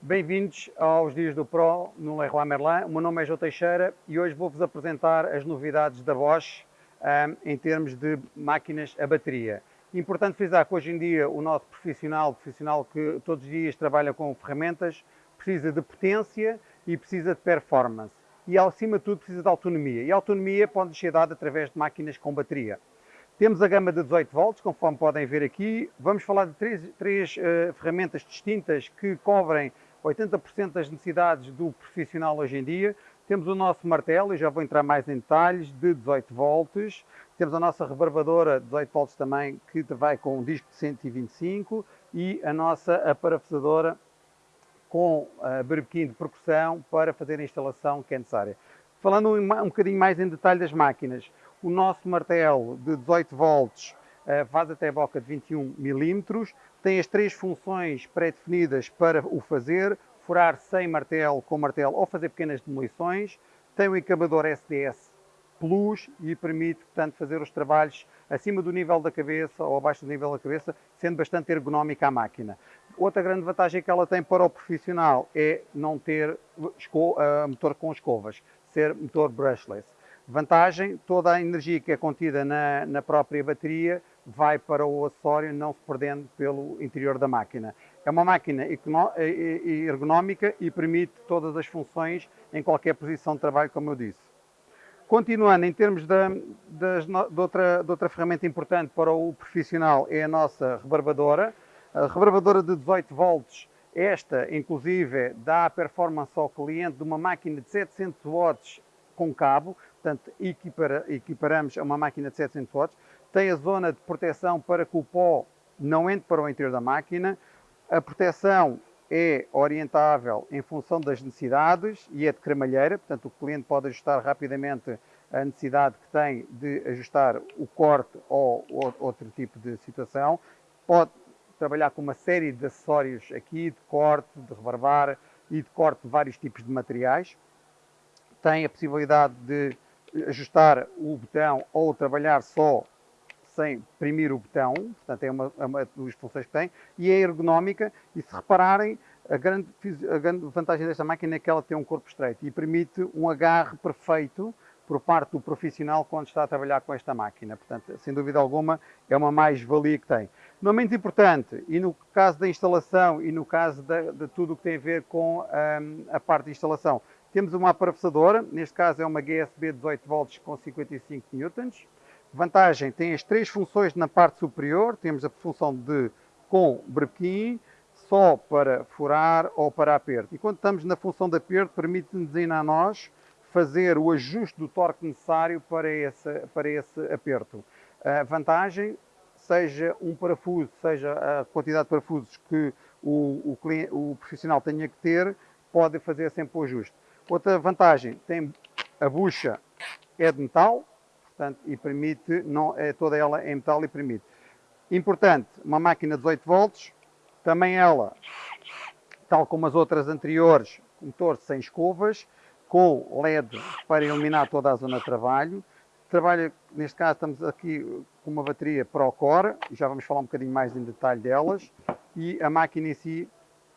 Bem-vindos aos Dias do Pro no Leroy Merlin. O meu nome é João Teixeira e hoje vou-vos apresentar as novidades da Bosch um, em termos de máquinas a bateria. Importante frisar que hoje em dia o nosso profissional, profissional que todos os dias trabalha com ferramentas, precisa de potência e precisa de performance. E acima de tudo precisa de autonomia. E a autonomia pode ser dada através de máquinas com bateria. Temos a gama de 18 volts, conforme podem ver aqui. Vamos falar de três, três uh, ferramentas distintas que cobrem 80% das necessidades do profissional hoje em dia. Temos o nosso martelo, e já vou entrar mais em detalhes, de 18 volts. Temos a nossa rebarbadora de 18 volts também, que vai com um disco de 125. E a nossa aparafusadora com uh, berbequim de percussão para fazer a instalação que é necessária. Falando um, um bocadinho mais em detalhe das máquinas, o nosso martelo de 18 volts faz até a boca de 21 milímetros, tem as três funções pré-definidas para o fazer, furar sem martelo com martelo ou fazer pequenas demolições, tem o encabador SDS Plus e permite, portanto, fazer os trabalhos acima do nível da cabeça ou abaixo do nível da cabeça, sendo bastante ergonómica a máquina. Outra grande vantagem que ela tem para o profissional é não ter uh, motor com escovas, ser motor brushless. Vantagem, toda a energia que é contida na, na própria bateria vai para o acessório, não se perdendo pelo interior da máquina. É uma máquina ergonómica e permite todas as funções em qualquer posição de trabalho, como eu disse. Continuando, em termos de, de, outra, de outra ferramenta importante para o profissional, é a nossa rebarbadora. A rebarbadora de 18 volts, esta, inclusive, dá performance ao cliente de uma máquina de 700 watts com cabo, portanto equipara, equiparamos a uma máquina de 700 watts, tem a zona de proteção para que o pó não entre para o interior da máquina, a proteção é orientável em função das necessidades e é de cremalheira, portanto o cliente pode ajustar rapidamente a necessidade que tem de ajustar o corte ou, ou outro tipo de situação. Pode trabalhar com uma série de acessórios aqui, de corte, de rebarbar e de corte de vários tipos de materiais. Tem a possibilidade de ajustar o botão ou trabalhar só sem imprimir o botão, portanto é uma, é uma das funções que tem, e é ergonómica, e se repararem, a grande, a grande vantagem desta máquina é que ela tem um corpo estreito e permite um agarre perfeito por parte do profissional quando está a trabalhar com esta máquina. Portanto, sem dúvida alguma, é uma mais-valia que tem. Não menos importante, e no caso da instalação e no caso de, de tudo o que tem a ver com um, a parte de instalação, temos uma aparafusadora, neste caso é uma GSB 18 volts com 55 newtons. Vantagem, tem as três funções na parte superior, temos a função de com brequim, só para furar ou para aperto. E quando estamos na função de aperto, permite-nos ainda a nós fazer o ajuste do torque necessário para esse, para esse aperto. A vantagem, seja um parafuso, seja a quantidade de parafusos que o, o, cliente, o profissional tenha que ter, pode fazer sempre o ajuste. Outra vantagem, tem a bucha é de metal, portanto, e permite, não, é toda ela em metal e permite. Importante, uma máquina de 18 volts, também ela, tal como as outras anteriores, motor sem escovas, com LED para iluminar toda a zona de trabalho. Trabalha, neste caso estamos aqui com uma bateria ProCore, já vamos falar um bocadinho mais em detalhe delas, e a máquina em si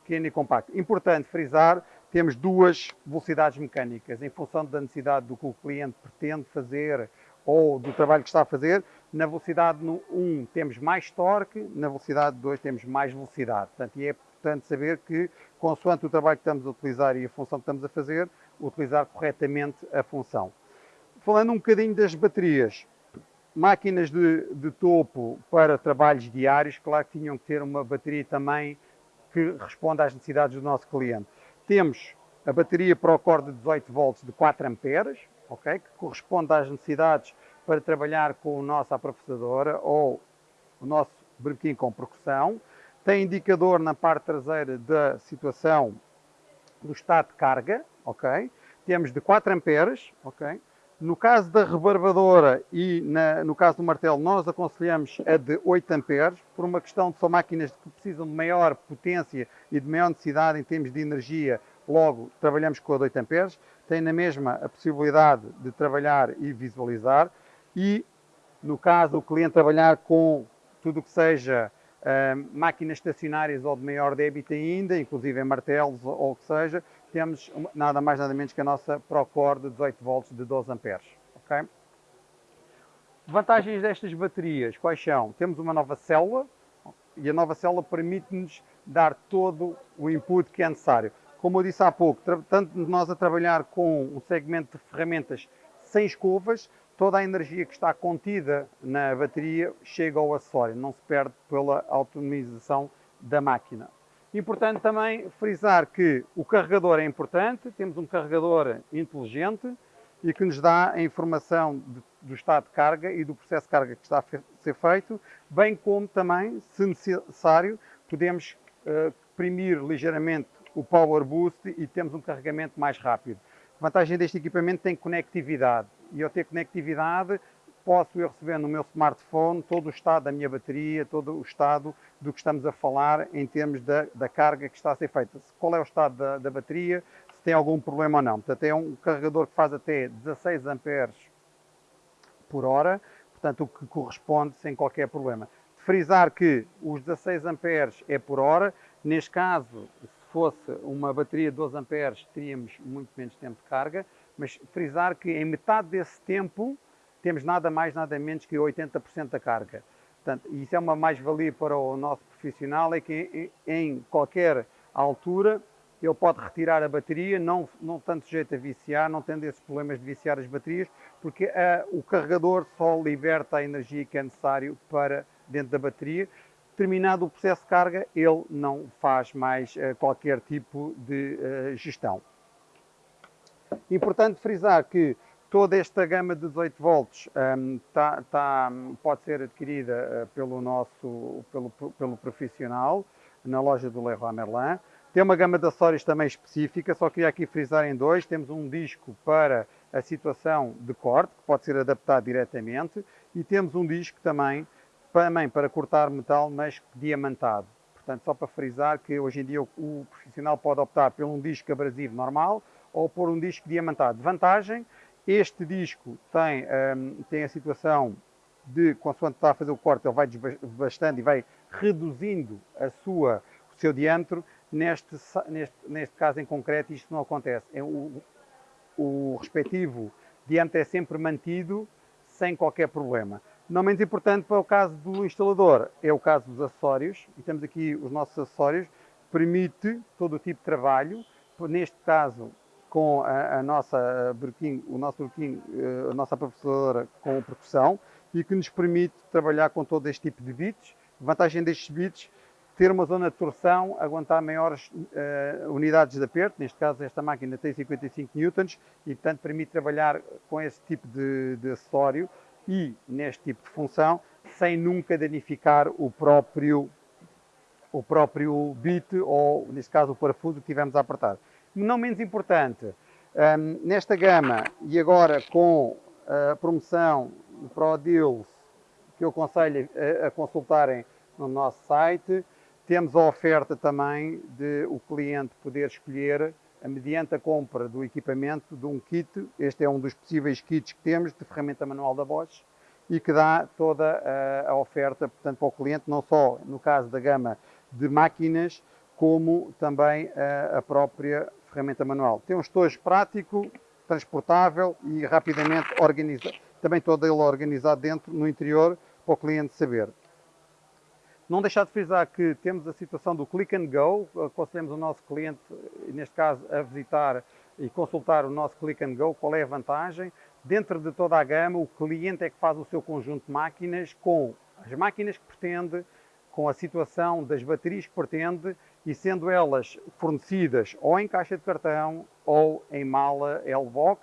pequena e compacta. Importante frisar, temos duas velocidades mecânicas, em função da necessidade do que o cliente pretende fazer ou do trabalho que está a fazer. Na velocidade 1 temos mais torque, na velocidade 2 temos mais velocidade. Portanto, e é importante saber que, consoante o trabalho que estamos a utilizar e a função que estamos a fazer, utilizar corretamente a função. Falando um bocadinho das baterias, máquinas de, de topo para trabalhos diários, claro que tinham que ter uma bateria também que responda às necessidades do nosso cliente. Temos a bateria ProCore de 18 volts de 4 amperes, okay, que corresponde às necessidades para trabalhar com a nossa aprofusadora ou o nosso brequim com percussão. Tem indicador na parte traseira da situação do estado de carga, ok? Temos de 4 amperes, ok? No caso da rebarbadora e na, no caso do martelo, nós aconselhamos a de 8 amperes, por uma questão de são máquinas que precisam de maior potência e de maior necessidade em termos de energia, logo trabalhamos com a de 8 amperes. Tem na mesma a possibilidade de trabalhar e visualizar e, no caso do cliente trabalhar com tudo o que seja máquinas estacionárias ou de maior débito ainda, inclusive martelos ou o que seja, temos nada mais nada menos que a nossa Procore de 18 volts de 12 amperes. Okay? Vantagens destas baterias, quais são? Temos uma nova célula e a nova célula permite-nos dar todo o input que é necessário. Como eu disse há pouco, tanto nós a trabalhar com um segmento de ferramentas sem escovas, toda a energia que está contida na bateria chega ao acessório, não se perde pela autonomização da máquina. Importante também frisar que o carregador é importante, temos um carregador inteligente e que nos dá a informação de, do estado de carga e do processo de carga que está a ser feito, bem como também, se necessário, podemos uh, ligeiramente o Power Boost e temos um carregamento mais rápido. A vantagem deste equipamento tem conectividade e ao ter conectividade posso eu receber no meu smartphone todo o estado da minha bateria, todo o estado do que estamos a falar em termos da, da carga que está a ser feita. Qual é o estado da, da, bateria, se tem algum problema ou não. Portanto, é um carregador que faz até 16 amperes por hora, portanto, o que corresponde sem qualquer problema. Frisar que os 16 amperes é por hora, neste caso, se fosse uma bateria de 12 amperes, teríamos muito menos tempo de carga, mas frisar que em metade desse tempo temos nada mais, nada menos que 80% da carga. Portanto, isso é uma mais-valia para o nosso profissional, é que em qualquer altura ele pode retirar a bateria, não, não tanto sujeito a viciar, não tendo esses problemas de viciar as baterias, porque a, o carregador só liberta a energia que é necessário para dentro da bateria. Terminado o processo de carga, ele não faz mais uh, qualquer tipo de uh, gestão. Importante frisar que Toda esta gama de 18 volts um, tá, tá, pode ser adquirida uh, pelo nosso pelo, pelo profissional na loja do Leroy Merlin. Tem uma gama de acessórios também específica, só queria aqui frisar em dois. Temos um disco para a situação de corte, que pode ser adaptado diretamente, e temos um disco também, também para cortar metal, mas diamantado. Portanto, só para frisar que hoje em dia o, o profissional pode optar por um disco abrasivo normal ou por um disco diamantado. Vantagem este disco tem, um, tem a situação de, consoante está a fazer o corte, ele vai desbastando e vai reduzindo a sua, o seu diâmetro. Neste, neste, neste caso em concreto, isto não acontece. É o, o respectivo diâmetro é sempre mantido sem qualquer problema. Não menos importante para o caso do instalador é o caso dos acessórios, e temos aqui os nossos acessórios, permite todo o tipo de trabalho, neste caso com a, a nossa brequim, o nosso brequim, eh, a nossa professora com percussão e que nos permite trabalhar com todo este tipo de. A vantagem destes bits ter uma zona de torção, aguentar maiores uh, unidades de aperto, neste caso esta máquina tem 55 newtons e portanto permite trabalhar com esse tipo de, de acessório e neste tipo de função sem nunca danificar o próprio o próprio bit ou neste caso o parafuso que tivemos a apertar não menos importante, um, nesta gama e agora com a promoção do ProDeals, que eu aconselho a, a consultarem no nosso site, temos a oferta também de o cliente poder escolher, mediante a compra do equipamento, de um kit, este é um dos possíveis kits que temos, de ferramenta manual da Bosch, e que dá toda a, a oferta, portanto, para o cliente, não só no caso da gama de máquinas, como também a, a própria ferramenta manual. Tem um estojo prático, transportável e rapidamente organizado. Também todo ele organizado dentro, no interior, para o cliente saber. Não deixar de frisar que temos a situação do click and go, aconselhamos o nosso cliente, neste caso, a visitar e consultar o nosso click and go, qual é a vantagem. Dentro de toda a gama, o cliente é que faz o seu conjunto de máquinas com as máquinas que pretende, com a situação das baterias que pretende e sendo elas fornecidas ou em caixa de cartão ou em mala L-Box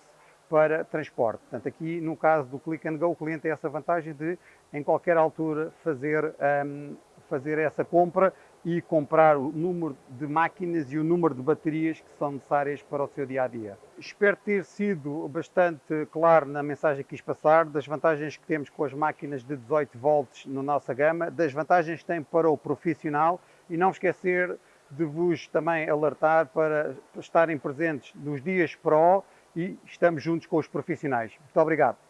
para transporte. Portanto, aqui no caso do Click and Go, o cliente tem essa vantagem de, em qualquer altura, fazer, um, fazer essa compra e comprar o número de máquinas e o número de baterias que são necessárias para o seu dia a dia. Espero ter sido bastante claro na mensagem que quis passar, das vantagens que temos com as máquinas de 18 volts na nossa gama, das vantagens que tem para o profissional e não esquecer de vos também alertar para estarem presentes nos dias Pro e estamos juntos com os profissionais. Muito obrigado.